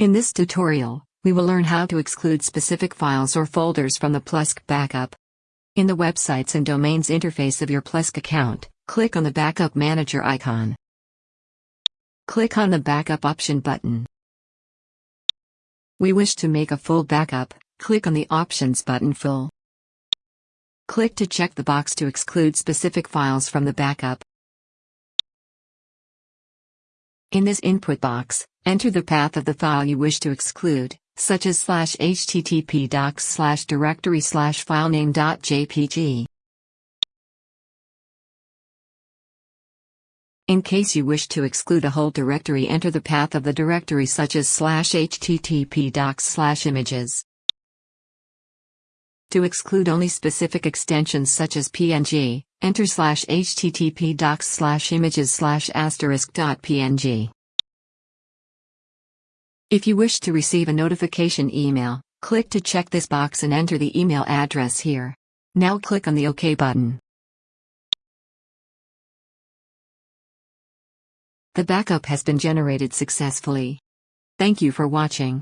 In this tutorial, we will learn how to exclude specific files or folders from the Plesk backup. In the Websites and Domains interface of your Plesk account, click on the Backup Manager icon. Click on the Backup option button. We wish to make a full backup, click on the Options button Full. Click to check the box to exclude specific files from the backup. In this input box, enter the path of the file you wish to exclude, such as slash httpdocs slash directory slash filename.jpg. In case you wish to exclude a whole directory enter the path of the directory such as slash httpdocs slash images. To exclude only specific extensions such as PNG, enter slash httpdocs slash images slash asterisk.png. If you wish to receive a notification email, click to check this box and enter the email address here. Now click on the OK button. The backup has been generated successfully. Thank you for watching.